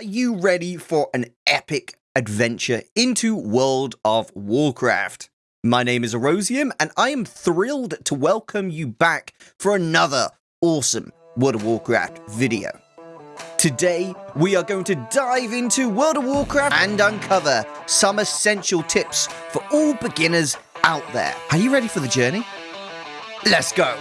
Are you ready for an epic adventure into World of Warcraft? My name is Erosium, and I am thrilled to welcome you back for another awesome World of Warcraft video. Today, we are going to dive into World of Warcraft and uncover some essential tips for all beginners out there. Are you ready for the journey? Let's go!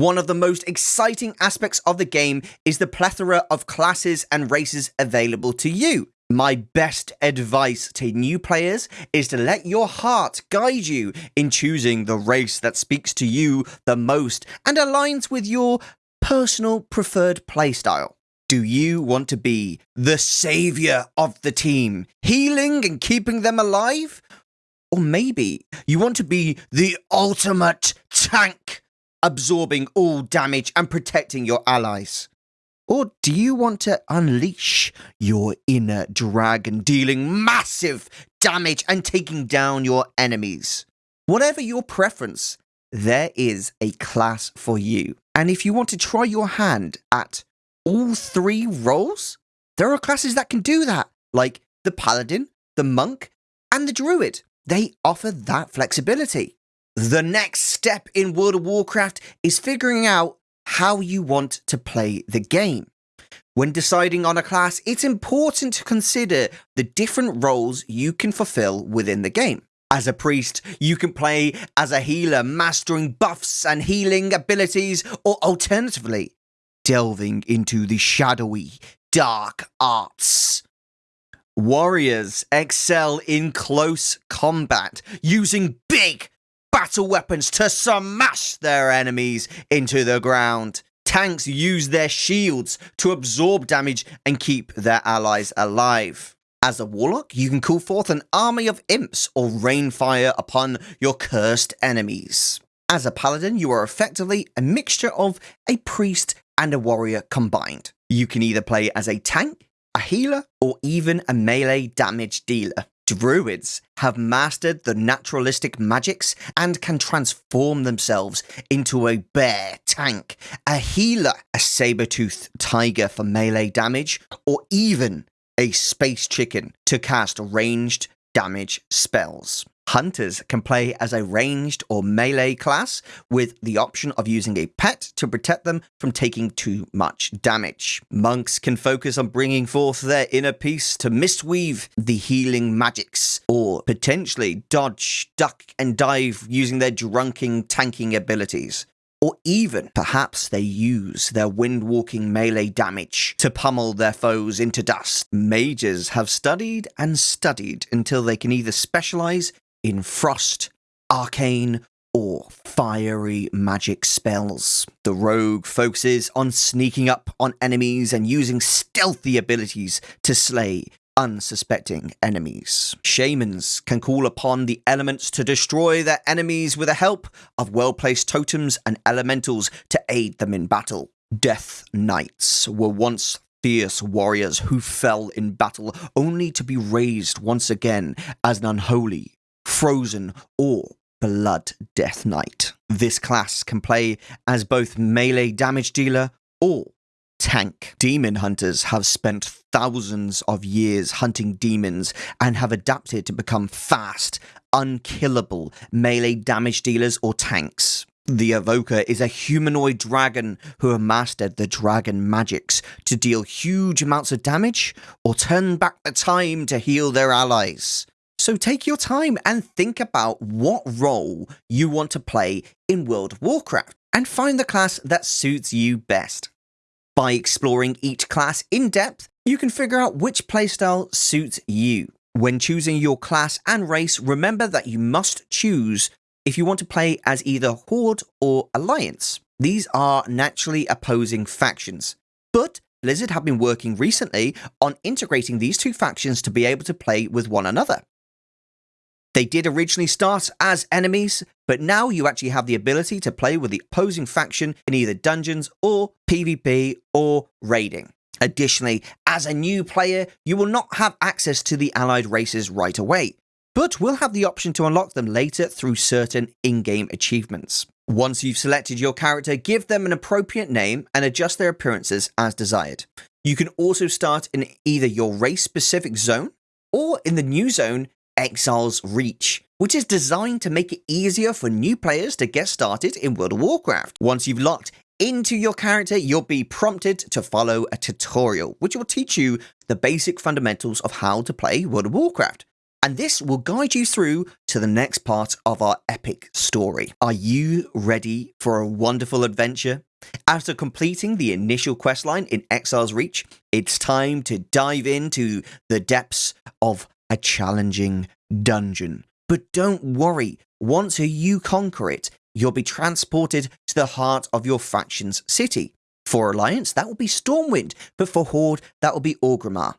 One of the most exciting aspects of the game is the plethora of classes and races available to you. My best advice to new players is to let your heart guide you in choosing the race that speaks to you the most and aligns with your personal preferred playstyle. Do you want to be the savior of the team, healing and keeping them alive? Or maybe you want to be the ultimate tank absorbing all damage and protecting your allies? Or do you want to unleash your inner dragon, dealing massive damage and taking down your enemies? Whatever your preference, there is a class for you. And if you want to try your hand at all three roles, there are classes that can do that, like the Paladin, the Monk, and the Druid. They offer that flexibility. The next step in World of Warcraft is figuring out how you want to play the game. When deciding on a class, it's important to consider the different roles you can fulfill within the game. As a priest, you can play as a healer, mastering buffs and healing abilities, or alternatively, delving into the shadowy, dark arts. Warriors excel in close combat, using big, battle weapons to smash their enemies into the ground. Tanks use their shields to absorb damage and keep their allies alive. As a warlock, you can call forth an army of imps or rain fire upon your cursed enemies. As a paladin, you are effectively a mixture of a priest and a warrior combined. You can either play as a tank, a healer, or even a melee damage dealer. Druids have mastered the naturalistic magics and can transform themselves into a bear tank, a healer, a saber-toothed tiger for melee damage, or even a space chicken to cast ranged damage spells. Hunters can play as a ranged or melee class with the option of using a pet to protect them from taking too much damage. Monks can focus on bringing forth their inner peace to mistweave the healing magics or potentially dodge, duck and dive using their drunken tanking abilities. Or even, perhaps they use their wind-walking melee damage to pummel their foes into dust. Mages have studied and studied until they can either specialize in frost, arcane, or fiery magic spells. The rogue focuses on sneaking up on enemies and using stealthy abilities to slay unsuspecting enemies. Shamans can call upon the elements to destroy their enemies with the help of well-placed totems and elementals to aid them in battle. Death Knights were once fierce warriors who fell in battle only to be raised once again as an unholy Frozen, or Blood Death Knight. This class can play as both melee damage dealer or tank. Demon hunters have spent thousands of years hunting demons and have adapted to become fast, unkillable melee damage dealers or tanks. The Evoker is a humanoid dragon who have mastered the dragon magics to deal huge amounts of damage or turn back the time to heal their allies. So take your time and think about what role you want to play in World of Warcraft and find the class that suits you best. By exploring each class in depth, you can figure out which playstyle suits you. When choosing your class and race, remember that you must choose if you want to play as either Horde or Alliance. These are naturally opposing factions, but Blizzard have been working recently on integrating these two factions to be able to play with one another. They did originally start as enemies, but now you actually have the ability to play with the opposing faction in either dungeons or PvP or raiding. Additionally, as a new player, you will not have access to the allied races right away. but we'll have the option to unlock them later through certain in-game achievements. Once you've selected your character, give them an appropriate name and adjust their appearances as desired. You can also start in either your race-specific zone or in the new zone, Exile's Reach, which is designed to make it easier for new players to get started in World of Warcraft. Once you've locked into your character, you'll be prompted to follow a tutorial, which will teach you the basic fundamentals of how to play World of Warcraft. And this will guide you through to the next part of our epic story. Are you ready for a wonderful adventure? After completing the initial questline in Exile's Reach, it's time to dive into the depths of a challenging dungeon. But don't worry, once you conquer it, you'll be transported to the heart of your faction's city. For Alliance, that will be Stormwind, but for Horde, that will be Orgrimmar.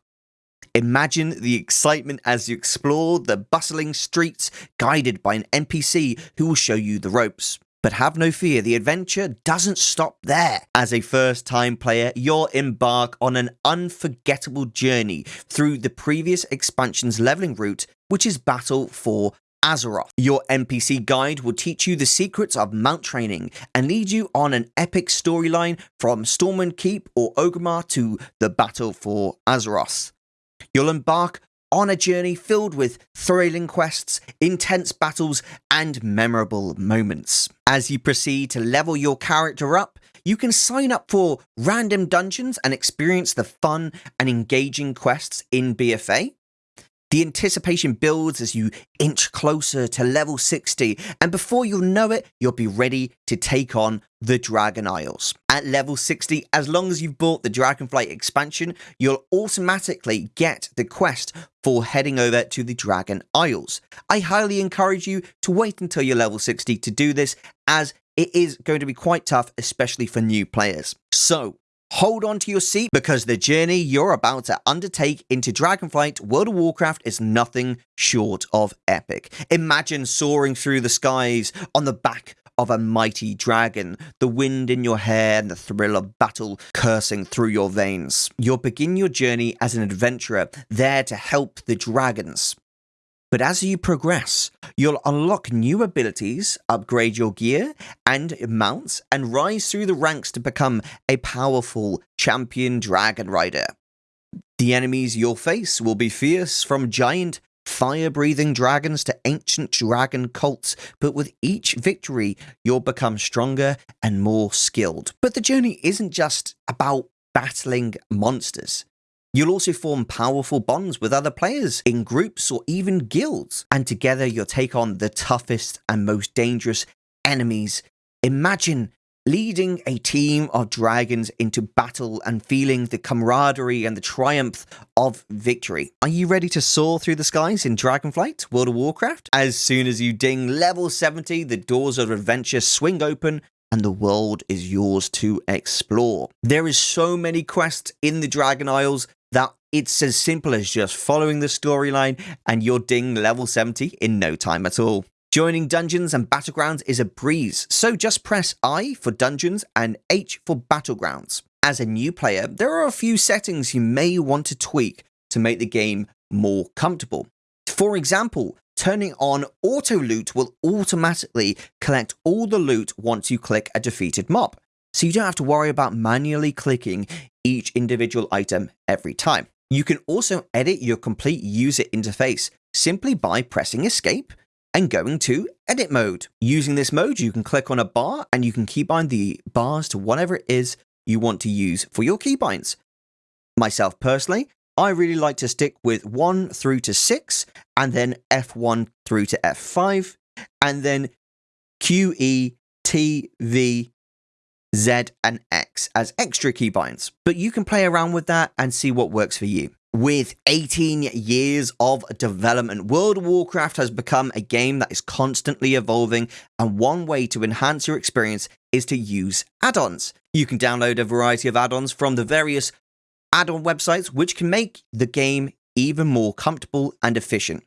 Imagine the excitement as you explore the bustling streets, guided by an NPC who will show you the ropes. But have no fear, the adventure doesn't stop there. As a first time player, you'll embark on an unforgettable journey through the previous expansion's leveling route, which is Battle for Azeroth. Your NPC guide will teach you the secrets of mount training and lead you on an epic storyline from Stormwind Keep or Orgrimmar to the battle for Azeroth. You'll embark on a journey filled with thrilling quests, intense battles, and memorable moments. As you proceed to level your character up, you can sign up for random dungeons and experience the fun and engaging quests in BFA. The anticipation builds as you inch closer to level 60, and before you'll know it, you'll be ready to take on the Dragon Isles. At level 60, as long as you've bought the Dragonflight expansion, you'll automatically get the quest for heading over to the Dragon Isles. I highly encourage you to wait until you're level 60 to do this, as it is going to be quite tough, especially for new players. So, Hold on to your seat because the journey you're about to undertake into Dragonflight World of Warcraft is nothing short of epic. Imagine soaring through the skies on the back of a mighty dragon, the wind in your hair and the thrill of battle coursing through your veins. You'll begin your journey as an adventurer, there to help the dragons. But as you progress, you'll unlock new abilities, upgrade your gear and mounts, and rise through the ranks to become a powerful champion dragon rider. The enemies you'll face will be fierce from giant fire-breathing dragons to ancient dragon cults, but with each victory, you'll become stronger and more skilled. But the journey isn't just about battling monsters. You'll also form powerful bonds with other players in groups or even guilds, and together you'll take on the toughest and most dangerous enemies. Imagine leading a team of dragons into battle and feeling the camaraderie and the triumph of victory. Are you ready to soar through the skies in Dragonflight, World of Warcraft? As soon as you ding level 70, the doors of adventure swing open and the world is yours to explore. There is so many quests in the Dragon Isles it's as simple as just following the storyline and you're ding level 70 in no time at all. Joining Dungeons and Battlegrounds is a breeze, so just press I for Dungeons and H for Battlegrounds. As a new player, there are a few settings you may want to tweak to make the game more comfortable. For example, turning on auto loot will automatically collect all the loot once you click a defeated mob, so you don't have to worry about manually clicking each individual item every time. You can also edit your complete user interface simply by pressing escape and going to edit mode. Using this mode, you can click on a bar and you can keybind the bars to whatever it is you want to use for your keybinds. Myself personally, I really like to stick with 1 through to 6 and then F1 through to F5 and then Q, E, T, V, Z, and X as extra keybinds, but you can play around with that and see what works for you. With 18 years of development, World of Warcraft has become a game that is constantly evolving, and one way to enhance your experience is to use add ons. You can download a variety of add ons from the various add on websites, which can make the game even more comfortable and efficient.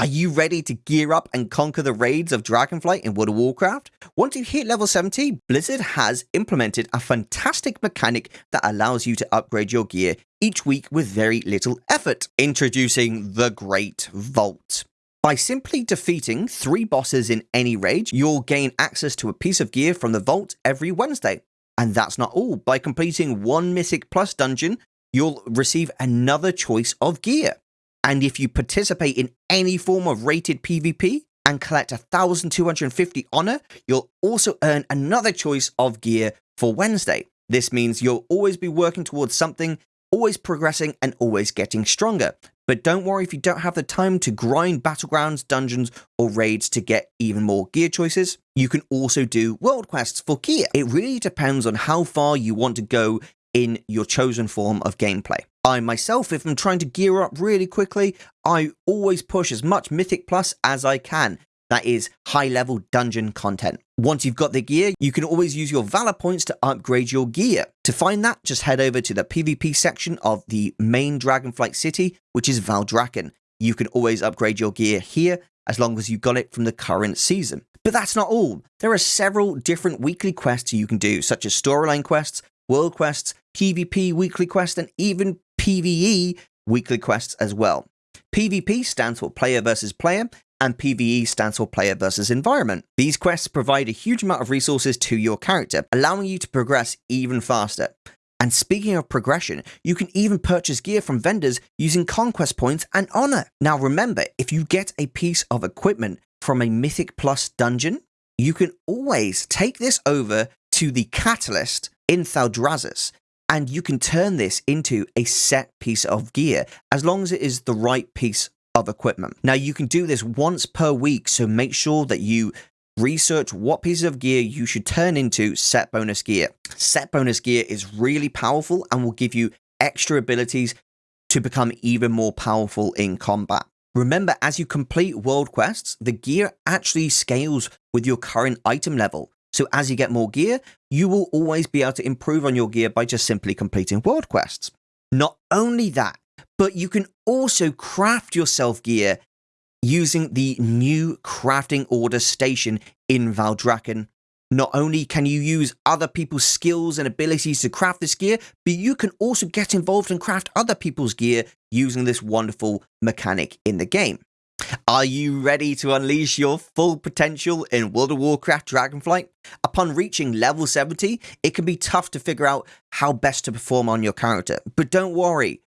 Are you ready to gear up and conquer the raids of Dragonflight in World of Warcraft? Once you hit level 70, Blizzard has implemented a fantastic mechanic that allows you to upgrade your gear each week with very little effort. Introducing the Great Vault. By simply defeating three bosses in any raid, you'll gain access to a piece of gear from the vault every Wednesday. And that's not all. By completing one Mythic Plus dungeon, you'll receive another choice of gear. And if you participate in any form of rated PvP and collect 1250 honor, you'll also earn another choice of gear for Wednesday. This means you'll always be working towards something, always progressing and always getting stronger. But don't worry if you don't have the time to grind battlegrounds, dungeons, or raids to get even more gear choices. You can also do world quests for gear. It really depends on how far you want to go in your chosen form of gameplay. I myself, if I'm trying to gear up really quickly, I always push as much Mythic Plus as I can. That is high level dungeon content. Once you've got the gear, you can always use your Valor points to upgrade your gear. To find that, just head over to the PvP section of the main Dragonflight city, which is Valdrakken. You can always upgrade your gear here as long as you got it from the current season. But that's not all. There are several different weekly quests you can do, such as storyline quests, world quests, PvP weekly quests, and even PvE weekly quests as well. PvP stands for player versus player, and PvE stands for player versus environment. These quests provide a huge amount of resources to your character, allowing you to progress even faster. And speaking of progression, you can even purchase gear from vendors using conquest points and honor. Now remember, if you get a piece of equipment from a Mythic Plus dungeon, you can always take this over to the Catalyst in Thaldraszus and you can turn this into a set piece of gear as long as it is the right piece of equipment. Now you can do this once per week, so make sure that you research what pieces of gear you should turn into set bonus gear. Set bonus gear is really powerful and will give you extra abilities to become even more powerful in combat. Remember, as you complete world quests, the gear actually scales with your current item level. So as you get more gear, you will always be able to improve on your gear by just simply completing world quests. Not only that, but you can also craft yourself gear using the new crafting order station in Valdrakken. Not only can you use other people's skills and abilities to craft this gear, but you can also get involved and craft other people's gear using this wonderful mechanic in the game. Are you ready to unleash your full potential in World of Warcraft Dragonflight? Upon reaching level 70, it can be tough to figure out how best to perform on your character, but don't worry,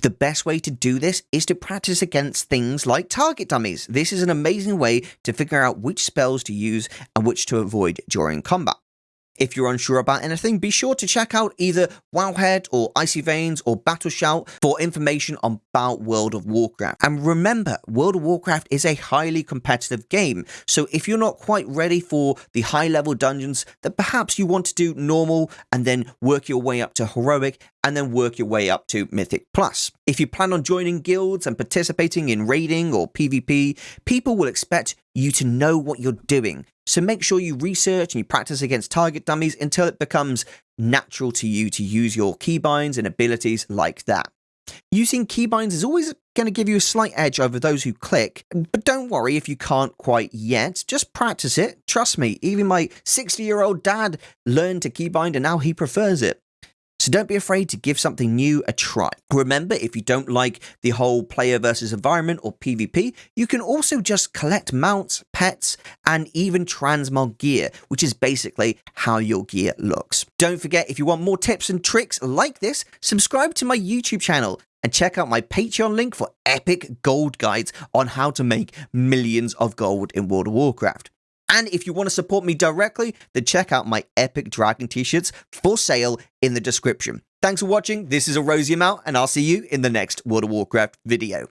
the best way to do this is to practice against things like target dummies. This is an amazing way to figure out which spells to use and which to avoid during combat. If you're unsure about anything, be sure to check out either Wowhead or Icy Veins or Battle Shout for information about World of Warcraft. And remember, World of Warcraft is a highly competitive game, so if you're not quite ready for the high level dungeons, then perhaps you want to do normal and then work your way up to heroic and then work your way up to Mythic Plus. If you plan on joining guilds and participating in raiding or PvP, people will expect you to know what you're doing. So make sure you research and you practice against target dummies until it becomes natural to you to use your keybinds and abilities like that. Using keybinds is always going to give you a slight edge over those who click, but don't worry if you can't quite yet, just practice it. Trust me, even my 60 year old dad learned to keybind and now he prefers it. So don't be afraid to give something new a try. Remember, if you don't like the whole player versus environment or PvP, you can also just collect mounts, pets, and even transmog gear, which is basically how your gear looks. Don't forget, if you want more tips and tricks like this, subscribe to my YouTube channel and check out my Patreon link for epic gold guides on how to make millions of gold in World of Warcraft. And if you want to support me directly, then check out my epic dragon t-shirts for sale in the description. Thanks for watching. This is Erosium out, and I'll see you in the next World of Warcraft video.